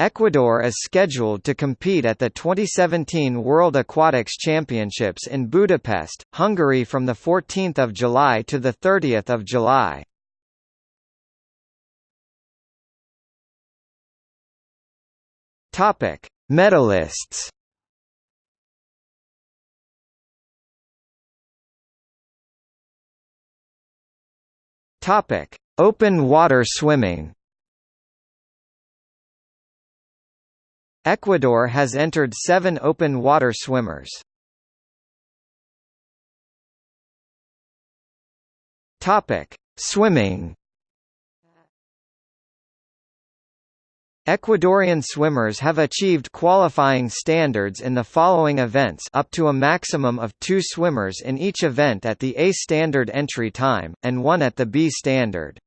Ecuador is scheduled to compete at the 2017 World Aquatics Championships in Budapest, Hungary from 14 July to 30 July. Medalists. Open water swimming. Ecuador has entered seven open water swimmers. Swimming. Ecuadorian swimmers have achieved qualifying standards in the following events up to a maximum of two swimmers in each event at the A standard entry time, and one at the B standard.